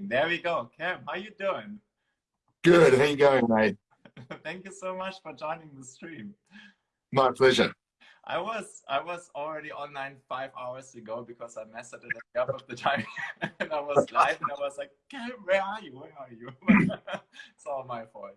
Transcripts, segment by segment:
There we go. Cam, how you doing? Good. How you going, mate? Thank you so much for joining the stream. My pleasure. I was I was already online five hours ago because I messed it up of the time, and I was live, and I was like, Cam, where are you? Where are you? it's all my fault.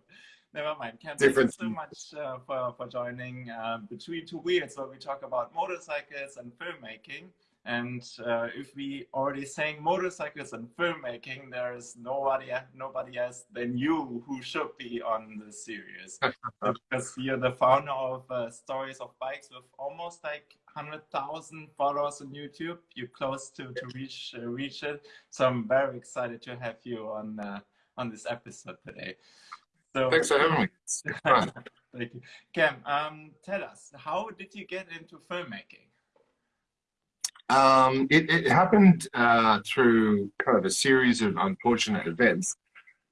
Never mind. Cam, thank you so much uh, for for joining uh, Between Two Wheels, where we talk about motorcycles and filmmaking. And uh, if we already saying motorcycles and filmmaking, there is nobody nobody else than you who should be on the series because you're the founder of uh, Stories of Bikes with almost like hundred thousand followers on YouTube. You're close to to reach uh, reach it, so I'm very excited to have you on uh, on this episode today. So thanks for having me. Thank you, Cam. Um, tell us, how did you get into filmmaking? Um, it, it, happened uh, through kind of a series of unfortunate events.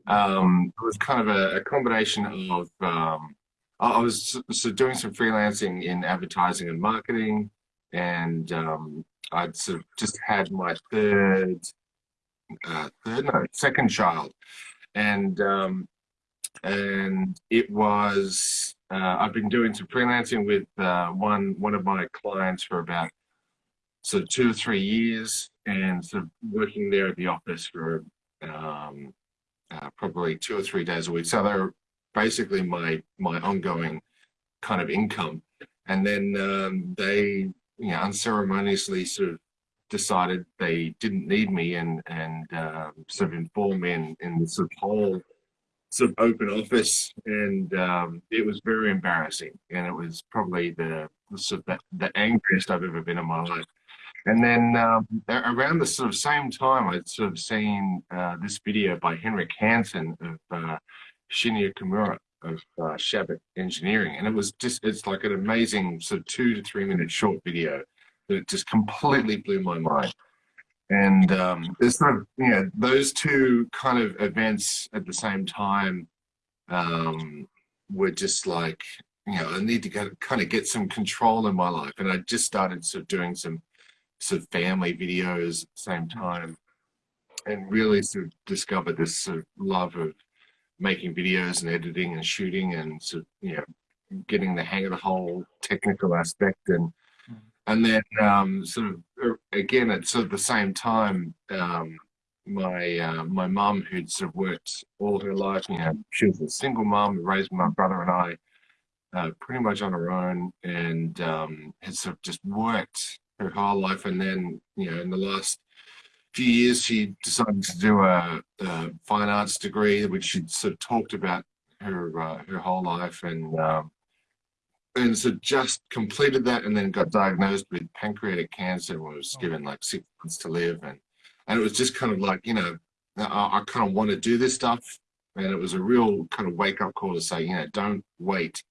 Um, it was kind of a, a combination of, um, I was so doing some freelancing in advertising and marketing, and um, I'd sort of just had my third, uh, third, no, second child. And, um, and it was, uh, I've been doing some freelancing with uh, one, one of my clients for about so two or three years and sort of working there at the office for um, uh, probably two or three days a week. So they're basically my my ongoing kind of income. And then um, they, you know, unceremoniously sort of decided they didn't need me and and uh, sort of informed me in, in the sort of whole sort of open office and um, it was very embarrassing and it was probably the sort of the, the angriest I've ever been in my life. And then um, around the sort of same time, I'd sort of seen uh, this video by Henrik Hansen of uh, Shinya Kimura of uh, Chabott Engineering. And it was just, it's like an amazing sort of two to three minute short video that just completely blew my mind. And um, there's sort of, you know, those two kind of events at the same time um, were just like, you know, I need to get, kind of get some control in my life. And I just started sort of doing some sort of family videos at the same time and really sort of discovered this sort of love of making videos and editing and shooting and sort of, you know, getting the hang of the whole technical aspect and mm. and then um, sort of er, again at sort of the same time um, my uh, my mum who'd sort of worked all her life you know she was a single mum raised my brother and I uh, pretty much on her own and um, had sort of just worked her whole life. And then, you know, in the last few years, she decided to do a, a fine arts degree, which she'd sort of talked about her uh, her whole life, and um, and so just completed that, and then got diagnosed with pancreatic cancer. and Was oh. given like six months to live, and and it was just kind of like you know, I, I kind of want to do this stuff, and it was a real kind of wake up call to say, you know, don't wait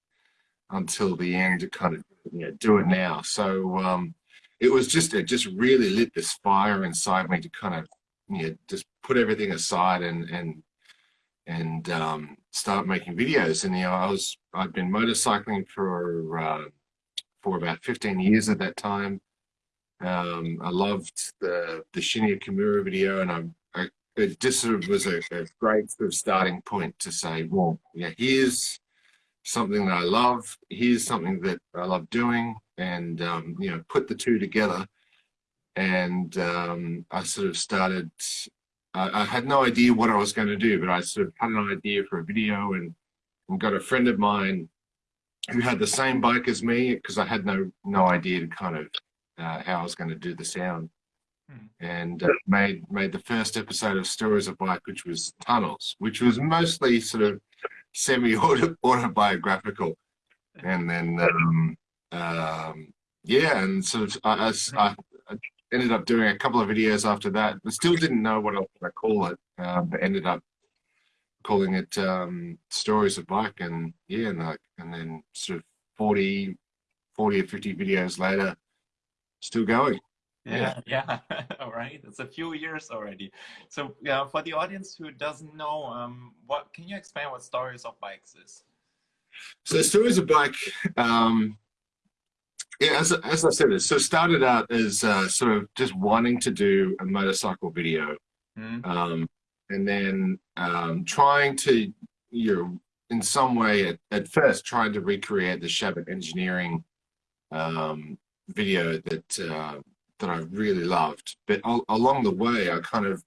until the end to kind of you know do it now. So um, it was just it just really lit this fire inside me to kind of you know just put everything aside and and and um, start making videos. And you know, I was I'd been motorcycling for uh, for about 15 years at that time. Um, I loved the the Shinya Kimura video, and I, I it just sort of was a, a, great sort of starting point to say, well, yeah, here's something that I love. Here's something that I love doing and um, you know put the two together. And um, I sort of started I, I, had no idea what I was going to do but I sort of had an idea for a video and, and got a friend of mine who had the same bike as me because I had no no idea kind of uh, how I was going to do the sound. Hmm. and uh, made made the first episode of Stories of Bike which was Tunnels which was mostly sort of semi-autobiographical and then um, um, yeah, and sort of I, I, I, ended up doing a couple of videos after that. I still didn't know what else to call it, uh, but ended up calling it um, Stories of Bike, and yeah, and like, and then sort of 40, 40 or 50 videos later, still going. Yeah, yeah, all right. It's a few years already. So, yeah, for the audience who doesn't know, um, what can you explain what Stories of Bikes is? So, Stories of Bike um, yeah, as, as I said, it so started out as uh, sort of just wanting to do a motorcycle video. Mm. Um, and then um, trying to you know in some way at, at first trying to recreate the Chabott engineering um, video that uh, that I really loved. But al along the way, I kind of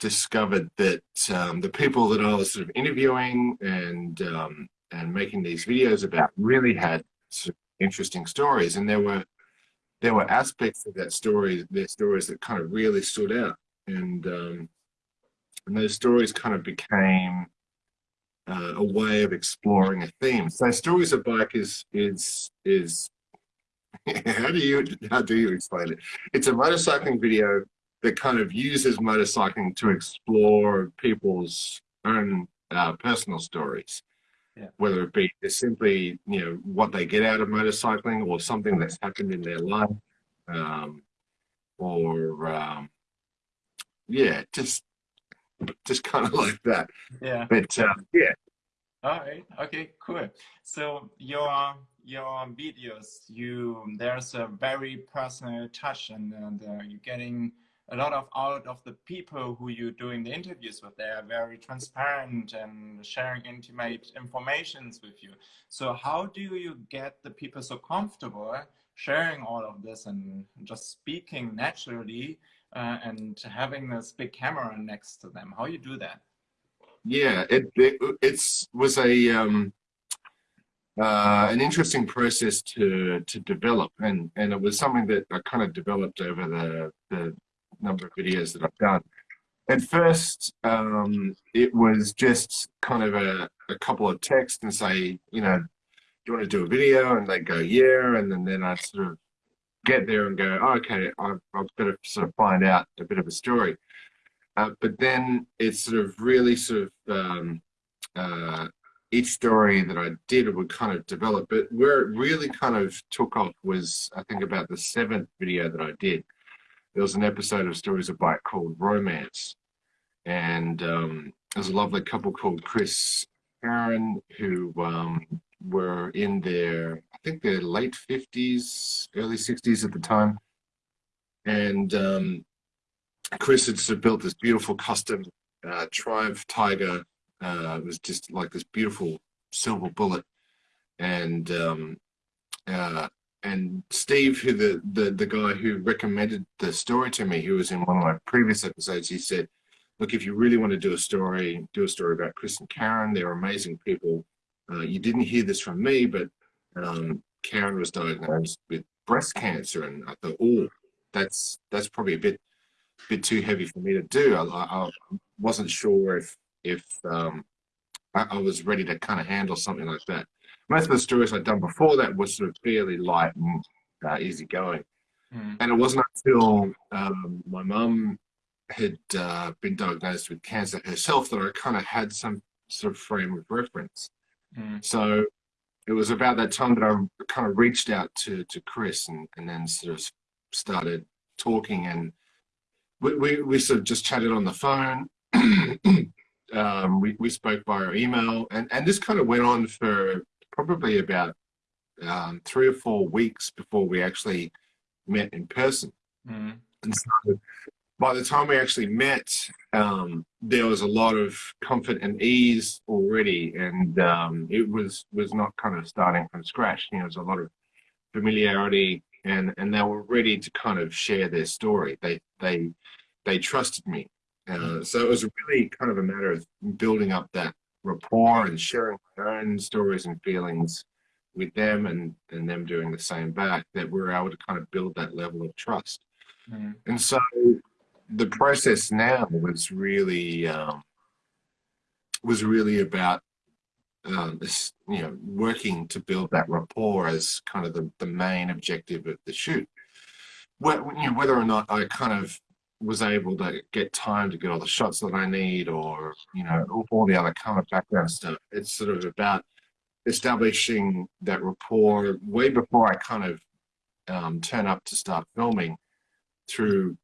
discovered that um, the people that I was sort of interviewing and um, and making these videos about really had sort of interesting stories, and there were there were aspects of that story, their stories that kind of really stood out, and um, and those stories kind of became uh, a way of exploring a theme. So stories of bike is is is how do you how do you explain it? It's a motorcycling video that kind of uses motorcycling to explore people's own uh, personal stories. Yeah. Whether it be simply, you know, what they get out of motorcycling or something that's happened in their life, um, or um, yeah, just just kind of like that. Yeah. But uh, yeah. All right. Okay. Cool. So your your videos, you there's a very personal touch, and, and uh, you're getting a lot of out of the people who you're doing the interviews with. They are very transparent and sharing intimate informations with you. So how do you get the people so comfortable sharing all of this and just speaking naturally uh, and having this big camera next to them? How you do that? Yeah, it, it it's was a um, uh, an interesting process to to develop, and and it was something that I kind of developed over the the number of videos that I've done. At first, um, it was just kind of a, a couple of texts and say, you know, do you want to do a video? And they go, yeah. And then, then I sort of get there and go, oh, okay, I've, I've got to sort of find out a bit of a story. Uh, but then it's sort of really sort of um, uh, each story that I did would kind of develop. But where it really kind of took off was, I think, about the seventh video that I did there was an episode of Stories of Bike called Romance. And um, there's a lovely couple called Chris Karen who um, were in their, I think their late 50s, early 60s at the time. And um, Chris had built this beautiful custom uh, Triumph Tiger. Uh, it was just like this beautiful silver bullet. And um, uh, and Steve, who the, the the guy who recommended the story to me, who was in one of my previous episodes, he said, "Look, if you really want to do a story, do a story about Chris and Karen. They're amazing people. Uh, you didn't hear this from me, but um, Karen was diagnosed with breast cancer, and I thought, oh, that's that's probably a bit bit too heavy for me to do. I, I wasn't sure if if um, I, I was ready to kind of handle something like that." Most of the stories I'd done before that was sort of fairly light and uh, easygoing. Mm. And it wasn't until um, my mum had uh, been diagnosed with cancer herself that I kind of had some sort of frame of reference. Mm. So it was about that time that I kind of reached out to, to Chris and, and then sort of started talking and we, we, we sort of just chatted on the phone. um, we, we spoke via email and, and this kind of went on for probably about um, three or four weeks before we actually met in person. Mm. And so by the time we actually met, um, there was a lot of comfort and ease already, and um, it was was not kind of starting from scratch. You know, there was a lot of familiarity, and and they were ready to kind of share their story. They they they trusted me, uh, so it was really kind of a matter of building up that rapport and sharing my own stories and feelings with them and, and them doing the same back that we're able to kind of build that level of trust. Mm. And so the process now was really um, was really about um, this, you know, working to build that rapport as kind of the, the main objective of the shoot. Well, you know, whether or not I kind of was able to get time to get all the shots that I need or, you know, all the other kind of background stuff. It's sort of about establishing that rapport way before I kind of um, turn up to start filming through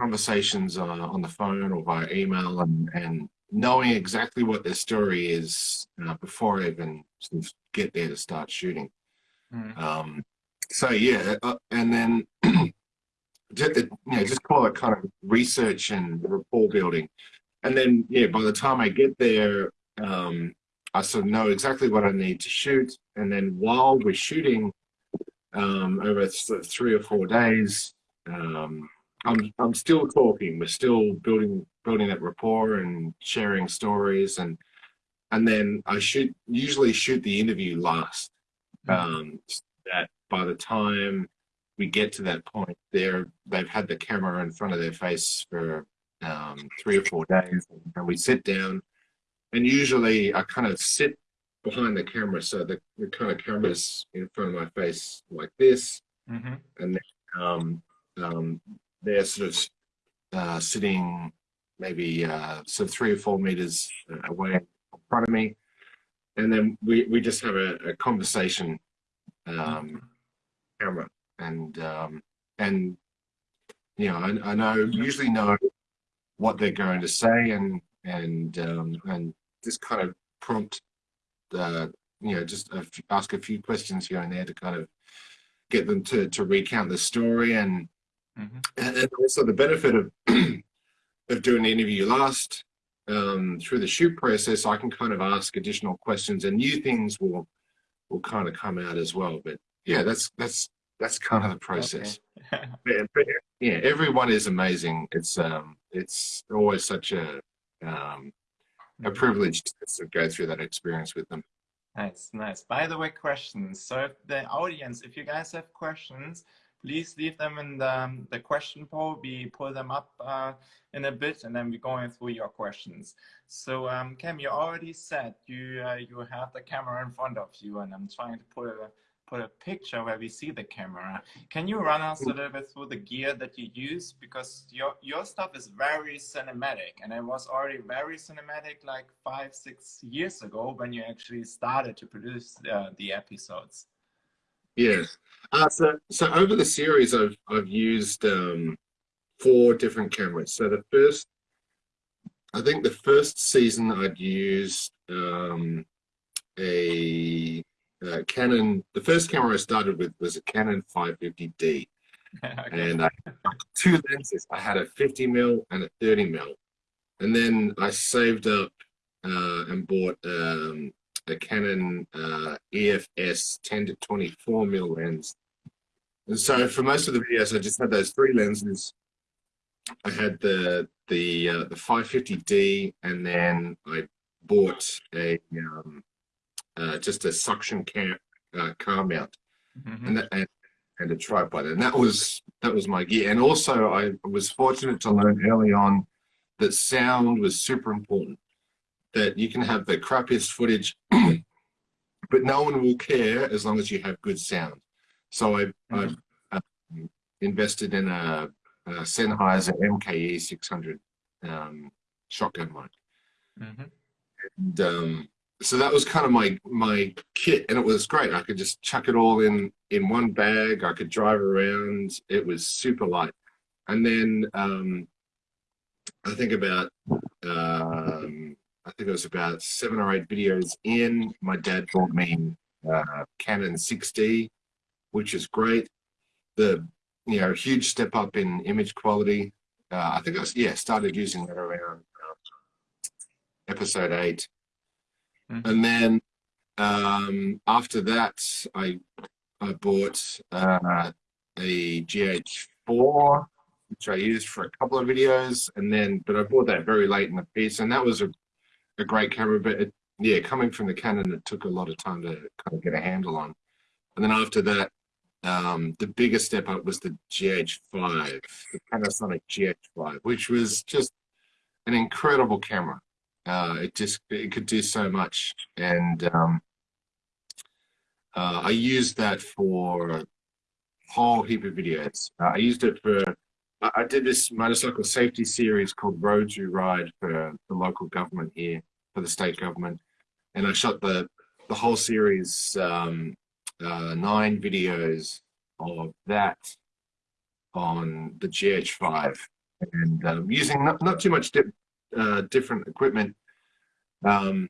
conversations uh, on the phone or via email and, and knowing exactly what their story is uh, before I even sort of get there to start shooting. Mm. Um, so yeah, uh, and then just, you know, just call it kind of research and rapport building. and then yeah, by the time I get there, um, I sort of know exactly what I need to shoot, and then while we're shooting um, over th three or four days, um, I'm I'm still talking. We're still building building that rapport and sharing stories, and and then I shoot usually shoot the interview last. Mm-hmm. Um, that by the time we get to that point, they're they've had the camera in front of their face for um, three or four days, and we sit down, and usually I kind of sit behind the camera, so the, the kind of camera's in front of my face like this, mm-hmm. and then, um, um, they're sort of uh, sitting maybe uh, sort of three or four meters away in front of me, and then we we just have a, a conversation, um, camera, and um, and you know I, I know usually know what they're going to say and and um, and just kind of prompt uh, you know just a ask a few questions here and there to kind of get them to to recount the story and mm -hmm. and also the benefit of of doing the interview last um, through the shoot process I can kind of ask additional questions and new things will will kind of come out as well but yeah that's that's that's kind of the process okay. but, but, yeah everyone is amazing it's um it's always such a um, a mm-hmm. privilege to go through that experience with them. Nice, nice. By the way, questions. So if the audience, if you guys have questions, please leave them in the, um, the question poll. We pull them up uh, in a bit and then we're going through your questions. So um, Cam, you already said you uh, you have the camera in front of you and I'm trying to put a put a picture where we see the camera. Can you run us a little bit through the gear that you use? Because your, your stuff is very cinematic and it was already very cinematic like five, six years ago when you actually started to produce uh, the episodes. Yes. Uh, so, so over the series, I've, I've used um, four different cameras. So the first, I think the first season I'd used um, a uh, Canon, the first camera I started with was a Canon 550D. okay. And I two lenses. I had a 50 mil and a 30 mil. And then I saved up uh, and bought um, a Canon uh, EFS 10 to 24 mil lens. And so for most of the videos, I just had those three lenses. I had the the uh, the 550D, and then I bought a um, uh, just a suction cam, uh, car mount mm -hmm. and, that, and, and a tripod. And that was that was my gear. And also I was fortunate to learn early on that sound was super important. That you can have the crappiest footage, but no one will care as long as you have good sound. So I, mm -hmm. I um, invested in a, a Sennheiser MKE 600 um, shotgun mic. Mm -hmm. And um, so that was kind of my my kit and it was great. I could just chuck it all in in one bag. I could drive around. It was super light. And then um i think about um i think it was about seven or eight videos in my dad bought me uh canon 6d which is great. The you know huge step up in image quality. Uh, i think i was yeah started using that around uh, episode eight Mm-hmm. And then um, after that, I I bought uh, a GH4, which I used for a couple of videos, and then but I bought that very late in the piece, and that was a, a great camera. But it, yeah, coming from the Canon, it took a lot of time to kind of get a handle on. And then after that, um, the biggest step up was the GH5, the Panasonic GH5, which was just an incredible camera. Uh, it just it could do so much, and um, uh, I used that for a whole heap of videos. Uh, I used it for I did this motorcycle safety series called Road to Ride for the local government here, for the state government, and I shot the the whole series, um, uh, nine videos of that on the GH5, and um, using not, not too much uh, different equipment. Um,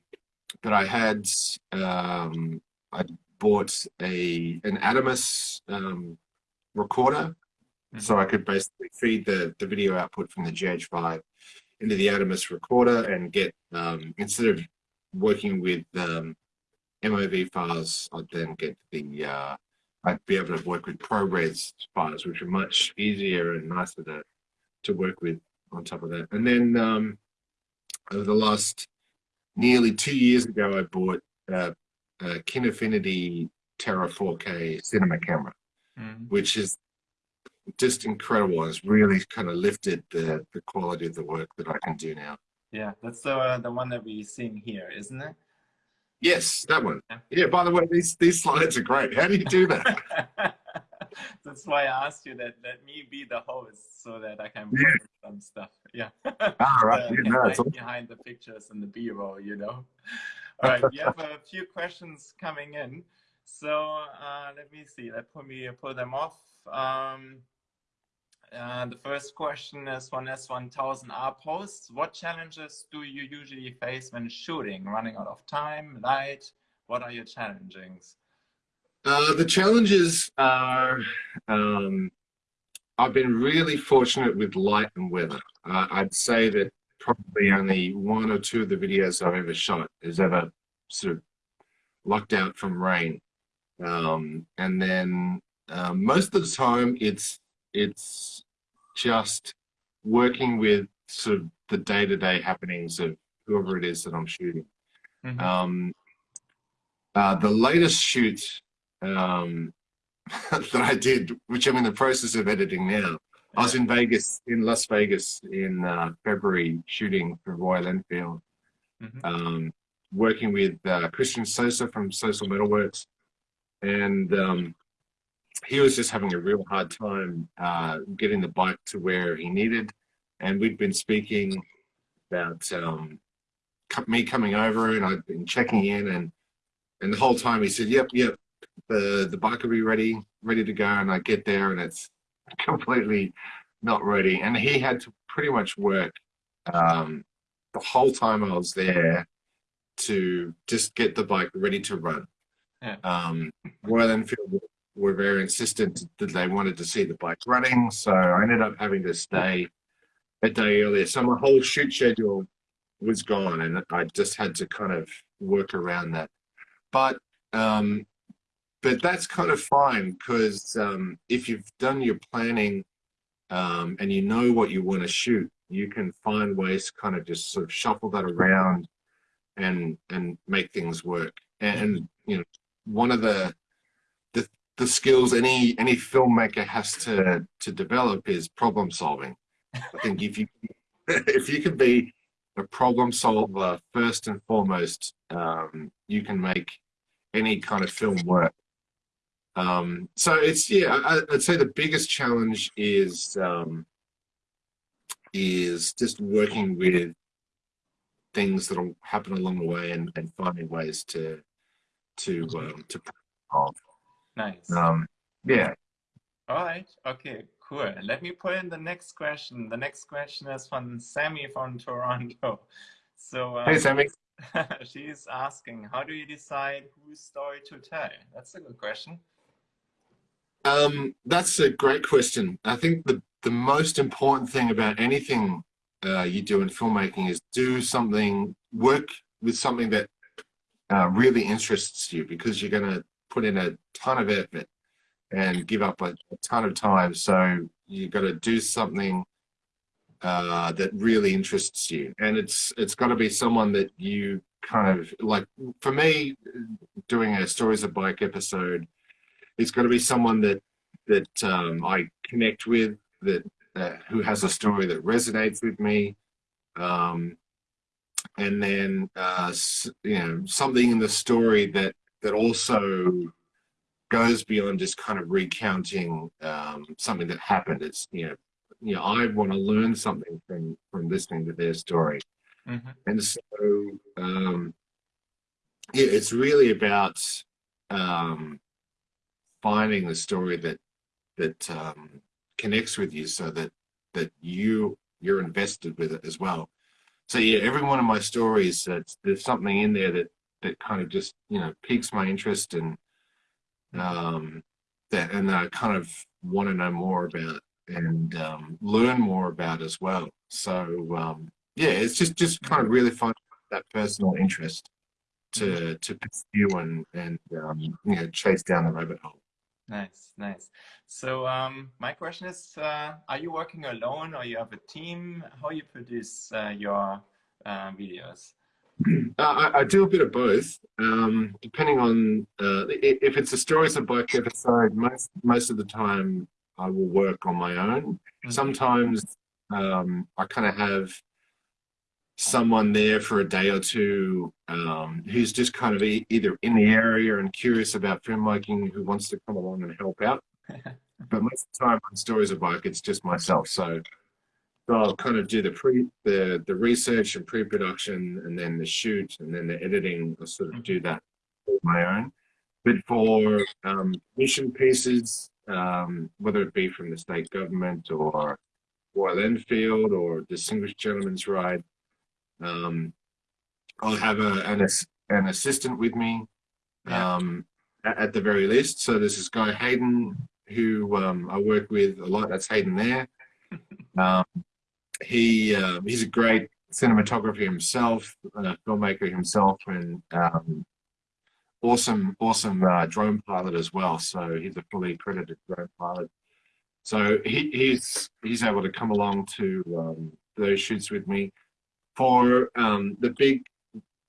but I had um, I bought a an Atomos um, recorder, mm -hmm. so I could basically feed the the video output from the GH5 into the Atomos recorder and get um, instead of working with um, MOV files, I'd then get the uh, I'd be able to work with ProRes files, which are much easier and nicer to to work with on top of that. And then um, over the last nearly two years ago, I bought uh, a Kinefinity Terra 4K cinema camera, mm. which is just incredible. It's really kind of lifted the, the quality of the work that I can do now. Yeah, that's the, uh, the one that we're seeing here, isn't it? Yes, that one. Yeah. yeah, by the way, these, these slides are great. How do you do that? That's why I asked you that let me be the host so that I can yeah. some stuff. Yeah. Ah, right. yeah, no, behind the pictures and the B-roll, you know. All right, we have a few questions coming in. So uh, let me see. Let put me pull them off. Um, uh, the first question is one S1000R posts. What challenges do you usually face when shooting? Running out of time, light? What are your challenges? Uh, the challenges are, um, I've been really fortunate with light and weather. Uh, I'd say that probably only one or two of the videos I've ever shot is ever sort of locked out from rain. Um, and then uh, most of the time it's, it's just working with sort of the day-to-day -day happenings of whoever it is that I'm shooting. Mm -hmm. um, uh, the latest shoot um, that I did, which I'm in the process of editing now. I was in Vegas, in Las Vegas in uh, February shooting for Royal Enfield, mm -hmm. um, working with uh, Christian Sosa from Sosa Metalworks. And um, he was just having a real hard time uh, getting the bike to where he needed. And we'd been speaking about um, me coming over and I'd been checking in and and the whole time he said, yep, yep, the the bike will be ready, ready to go, and I get there and it's completely not ready. And he had to pretty much work um, the whole time I was there to just get the bike ready to run. Yeah. Um, Royal Enfield were very insistent that they wanted to see the bike running, so I ended up having to stay a day earlier. So my whole shoot schedule was gone, and I just had to kind of work around that. But um, but that's kind of fine because um, if you've done your planning um, and you know what you want to shoot, you can find ways to kind of just sort of shuffle that around and and make things work. And, you know, one of the, the the skills any any filmmaker has to to develop is problem solving. I think if you if you can be a problem solver first and foremost, um, you can make any kind of film work. Um, so it's yeah, I, would say the biggest challenge is um, is just working with things that'll happen along the way and, and finding ways to to um, to solve. Nice. Um, yeah. All right. Okay. Cool. Let me put in the next question. The next question is from Sammy from Toronto. So um, hey, Sammy. she's asking, how do you decide whose story to tell? That's a good question. Um, that's a great question. I think the, the most important thing about anything uh, you do in filmmaking is do something, work with something that uh, really interests you because you're going to put in a ton of effort and give up a, a ton of time. So you've got to do something uh, that really interests you. And it's it's got to be someone that you kind of like, for me, doing a Stories of Bike episode, it's got to be someone that that um, I connect with, that uh, who has a story that resonates with me, um, and then uh, you know something in the story that that also goes beyond just kind of recounting um, something that happened. It's you know you know I want to learn something from from listening to their story, mm -hmm. and so um, yeah, it's really about um, finding the story that that um, connects with you so that that you you're invested with it as well so yeah every one of my stories uh, there's something in there that that kind of just you know piques my interest and um that and i kind of want to know more about and um, learn more about as well so um yeah, it's just just kind of really fun that personal interest to to pursue and and um, you know chase down the rabbit hole. Nice, nice. So um, my question is, uh, are you working alone or you have a team? How you produce uh, your uh, videos? Uh, I, I, do a bit of both, um, depending on uh, if it's a stories of bike episode. Most most of the time, I will work on my own. Mm -hmm. Sometimes um, I kind of have someone there for a day or two um, who's just kind of e either in the area and curious about filmmaking who wants to come along and help out. but most of the time on Stories of Bike, it's just myself. So, so I'll kind of do the pre the the research and pre-production and then the shoot and then the editing. I'll sort of do that on my own. But for um, mission pieces, um, whether it be from the state government or Royal Enfield or Distinguished Gentleman's Ride, um, I'll have a, an, an assistant with me um, at, at, the very least. So there's this guy, Hayden, who um, I work with a lot. That's Hayden there. Um, he uh, He's a great cinematographer himself, a filmmaker himself, and um, awesome, awesome uh, drone pilot as well. So he's a fully accredited drone pilot. So he, he's he's able to come along to um, those shoots with me for um, the big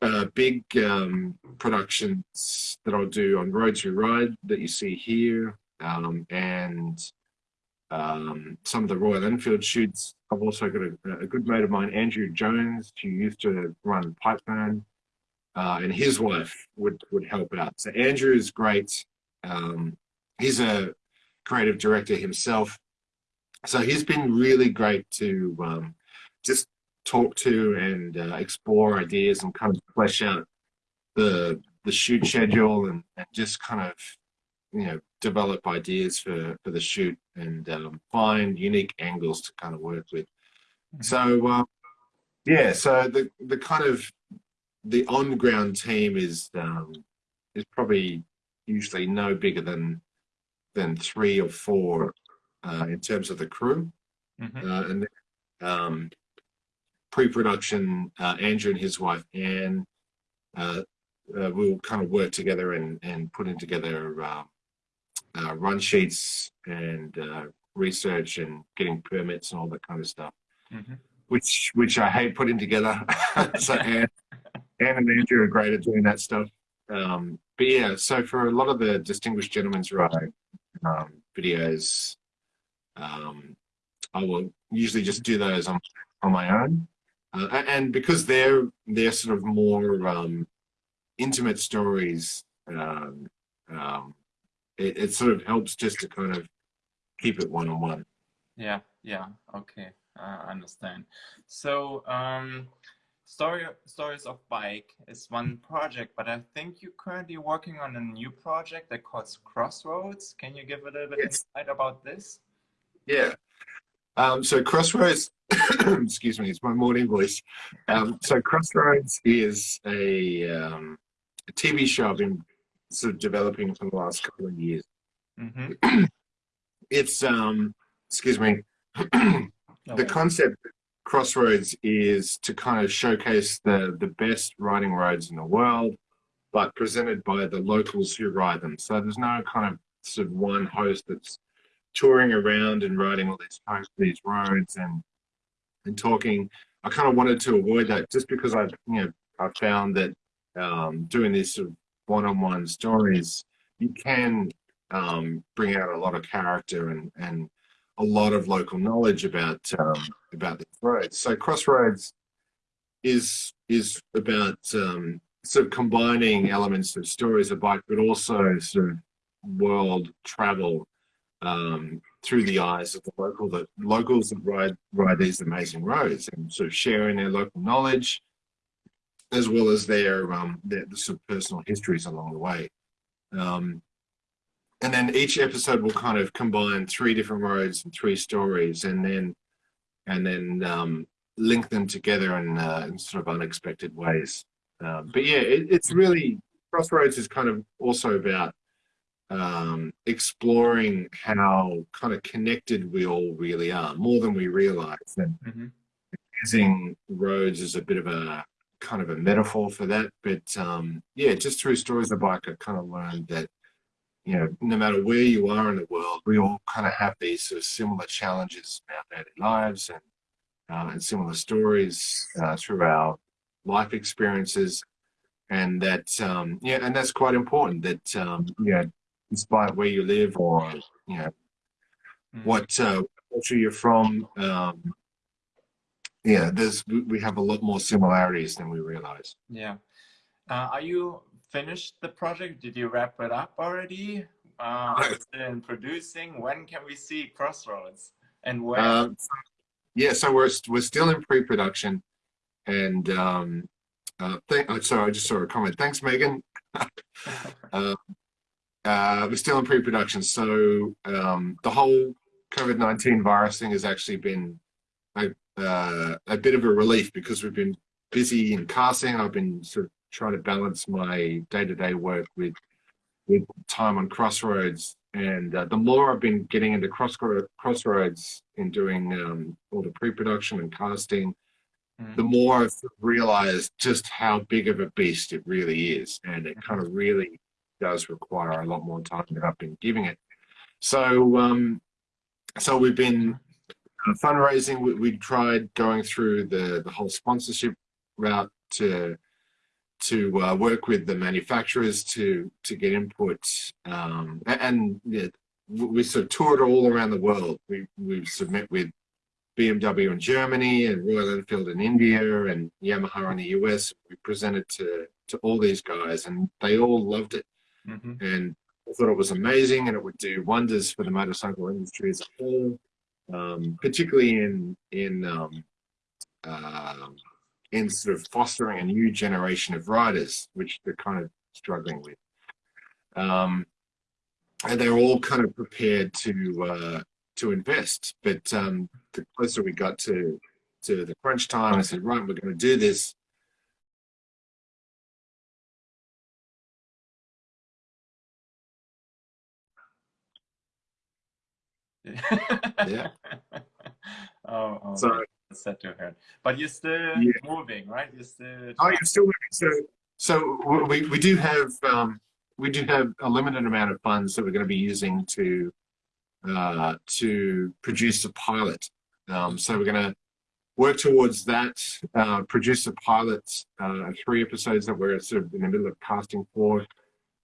uh, big um, productions that I'll do on Roads We Ride that you see here, um, and um, some of the Royal Enfield shoots. I've also got a, a, good mate of mine, Andrew Jones, who used to run Pipeburn, uh, and his wife would would help out. So Andrew is great. Um, he's a creative director himself, so he's been really great to um, just talk to and uh, explore ideas and kind of flesh out the the shoot schedule and, and just kind of you know develop ideas for for the shoot and um, find unique angles to kind of work with mm-hmm. so uh, yeah so the the kind of the on ground team is um, is probably usually no bigger than than three or four uh, in terms of the crew mm -hmm. uh, and um, pre-production, uh, Andrew and his wife Anne uh, uh, will kind of work together and, and putting together uh, uh, run sheets and uh, research and getting permits and all that kind of stuff, mm -hmm. which which I hate putting together. so Anne, Anne and Andrew are great at doing that stuff. Um, but yeah, so for a lot of the Distinguished gentlemen's Ride um, videos, um, I will usually just do those on, on my own. Uh, and because they're they're sort of more um, intimate stories, um, um, it, it, sort of helps just to kind of keep it one on one. Yeah, yeah, okay, I understand. So, um, story stories of bike is one project, but I think you're currently working on a new project that calls Crossroads. Can you give a little bit yes. insight about this? Yeah. Um, so Crossroads excuse me, it's my morning voice. Um, so Crossroads is a, um, a, TV show I've been sort of developing for the last couple of years. Mm -hmm. it's, um, excuse me, the concept Crossroads is to kind of showcase the, the best riding roads in the world, but presented by the locals who ride them. So there's no kind of sort of one host that's touring around and riding all these these roads and and talking. I kind of wanted to avoid that just because I, you know, I found that um, doing these sort of one-on-one stories, you can um, bring out a lot of character and and a lot of local knowledge about um, about the roads. So Crossroads is is about um, sort of combining elements of stories of bike, but also sort of world travel um, through the eyes of the local that locals that ride ride these amazing roads and sort of sharing their local knowledge as well as their um their, sort of personal histories along the way. Um, and then each episode will kind of combine three different roads and three stories and then and then um, link them together in, uh, in sort of unexpected ways. Um, but yeah it, it's really crossroads is kind of also about um, exploring how kind of connected we all really are, more than we realize. And, mm -hmm. using roads as a bit of a kind of a metaphor for that. But um, yeah, just through stories of bike, I kind of learned that you know, no matter where you are in the world, we all kind of have these sort of similar challenges in our daily lives and uh, and similar stories uh, through our life experiences, and that um, yeah, and that's quite important. That um, yeah, despite where you live or you know mm. what uh, culture you're from, um, yeah, there's we have a lot more similarities than we realize. Yeah, uh, are you finished the project? Did you wrap it up already? Uh, in producing? When can we see Crossroads and where? Um, yeah, so we're we're still in pre-production, and um, uh, thank, oh, sorry, I just saw a comment. Thanks, Megan. uh, uh, we're still in pre-production, so um, the whole COVID-19 virus thing has actually been a, uh, a bit of a relief because we've been busy in casting. I've been sort of trying to balance my day-to-day -day work with with time on Crossroads. And uh, the more I've been getting into cross Crossroads and doing um, all the pre-production and casting, mm. the more I've realized just how big of a beast it really is. And it kind of really does require a lot more time than I've been giving it. So, um, so we've been uh, fundraising. We, we tried going through the, the whole sponsorship route to to uh, work with the manufacturers to to get input um, and, yeah, we sort of toured all around the world. We we submit with BMW in Germany and Royal Enfield in India and Yamaha in the US. We presented to to all these guys and they all loved it mm -hmm. and I thought it was amazing and it would do wonders for the motorcycle industry as a whole, um, particularly in in um, uh, in sort of fostering a new generation of riders, which they're kind of struggling with. Um, and they're all kind of prepared to uh, to invest. But um, the closer we got to to the crunch time, I said, right, we're going to do this. Yeah. oh, oh, so set to her. But you're still yeah. moving, right? You're still. Oh, you're still moving. So, so we we do have um, we do have a limited amount of funds that we're going to be using to uh, to produce a pilot. Um, so we're going to work towards that. Uh, produce a pilot, uh, three episodes that we're sort of in the middle of casting for.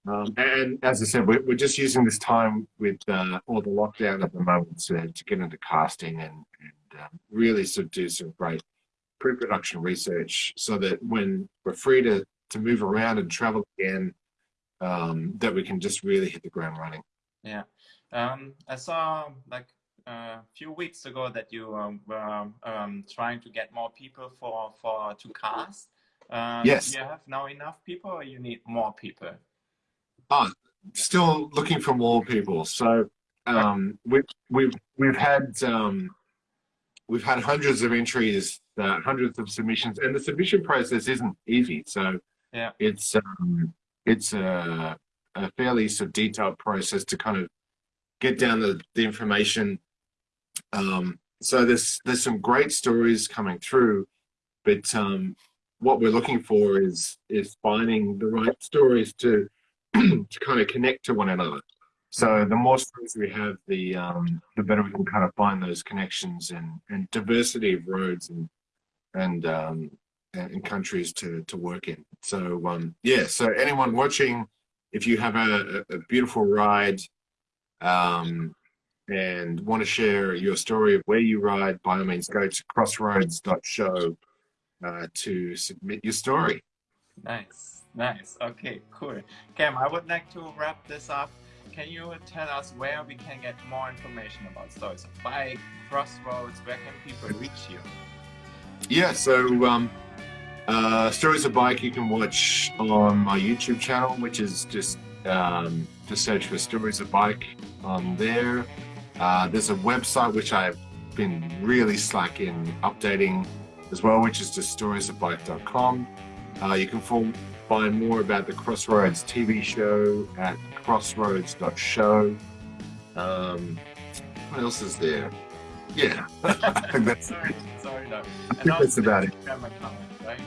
Um, and as I said, we're, we're, just using this time with uh, all the lockdown at the moment to, to get into casting and, and um, really sort of do some great pre-production research so that when we're free to, to move around and travel again, um, that we can just really hit the ground running. Yeah. Um, I saw like a few weeks ago that you um, were um, trying to get more people for, for to cast. Um, yes. Do you have now enough people or you need more people? Oh, still looking for more people. So um, we, we've, we've had um, we've had hundreds of entries, uh, hundreds of submissions, and the submission process isn't easy. So yeah, it's um, it's a, a fairly sort of detailed process to kind of get down the, the information. Um, so there's there's some great stories coming through, but um, what we're looking for is is finding the right stories to to kind of connect to one another. So the more stories we have, the um, the better we can kind of find those connections and, and diversity of roads and and um, and countries to to work in. So um, yeah, so anyone watching, if you have a, a beautiful ride um, and want to share your story of where you ride, by all means, go to crossroads.show uh, to submit your story. Nice, nice. Okay, cool. Cam, I would like to wrap this up can you tell us where we can get more information about Stories of Bike, Crossroads, where can people reach you? Yeah, so um, uh, Stories of Bike you can watch on my YouTube channel, which is just um, just search for Stories of Bike on there. Uh, there's a website which I've been really slack in updating as well, which is just storiesofbike.com. Uh, you can find more about the Crossroads TV show at crossroads.show. Um, what else is there? Yeah, I think that's sorry, sorry, no, I think that's about it. Account, right?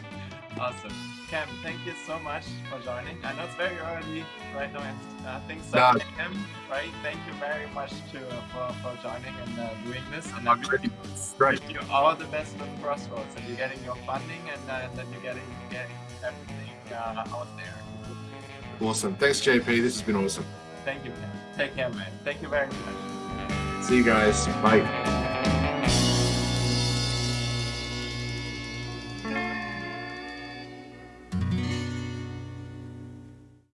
Awesome. Cam, thank you so much for joining. I know it's very early right now, and I think 7 No. a.m. Right? Thank you very much to uh, for, for joining and uh, doing this. And I wish you, Great. wish you all the best with Crossroads, and you're getting your funding, and uh, that you're getting getting everything uh, out there. Awesome. Thanks, JP. This has been awesome. Thank you, Cam. Take care, man. Thank you very much. See you guys. Bye.